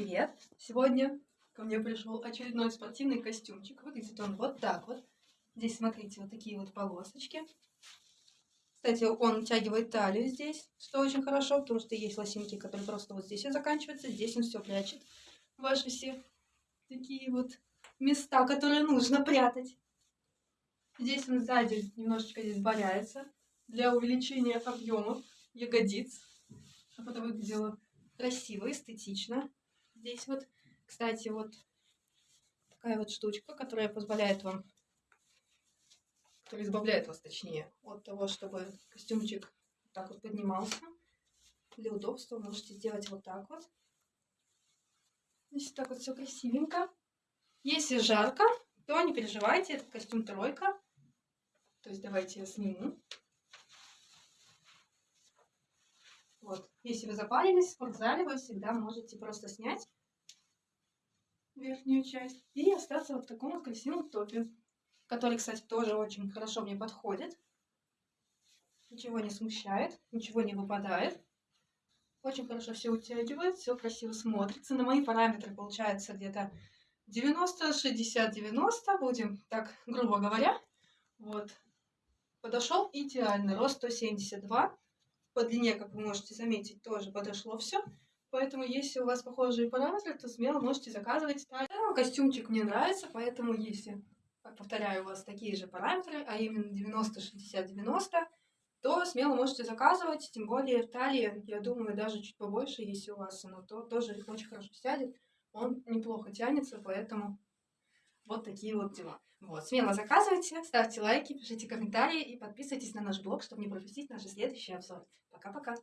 привет! Сегодня ко мне пришел очередной спортивный костюмчик. Выглядит он вот так вот. Здесь, смотрите, вот такие вот полосочки. Кстати, он утягивает талию здесь, что очень хорошо, потому что есть лосинки, которые просто вот здесь и заканчиваются. Здесь он все прячет. Ваши все такие вот места, которые нужно прятать. Здесь он сзади немножечко здесь боляется для увеличения объемов ягодиц, чтобы это выглядело красиво, эстетично. Здесь вот, кстати, вот такая вот штучка, которая позволяет вам, которая избавляет вас, точнее, от того, чтобы костюмчик так вот поднимался. Для удобства можете сделать вот так вот. Здесь так вот все красивенько. Если жарко, то не переживайте, это костюм тройка. То есть давайте я сниму. Вот. Если вы запарились в спортзале, вы всегда можете просто снять верхнюю часть и остаться вот в таком вот красивом топе, который, кстати, тоже очень хорошо мне подходит. Ничего не смущает, ничего не выпадает. Очень хорошо все утягивает, все красиво смотрится. На мои параметры получается где-то 90, 60, 90, будем так грубо говоря. Вот. Подошел идеально, рост 172 по длине, как вы можете заметить, тоже подошло все. Поэтому, если у вас похожие параметры, то смело можете заказывать. Костюмчик мне нравится, поэтому, если, повторяю, у вас такие же параметры, а именно 90, 60, 90, то смело можете заказывать. Тем более в талии, я думаю, даже чуть побольше, если у вас оно, то тоже очень хорошо сядет. Он неплохо тянется, поэтому вот такие вот дела. Вот, смело заказывайте, ставьте лайки, пишите комментарии и подписывайтесь на наш блог, чтобы не пропустить наши следующие обзоры. Пока-пока!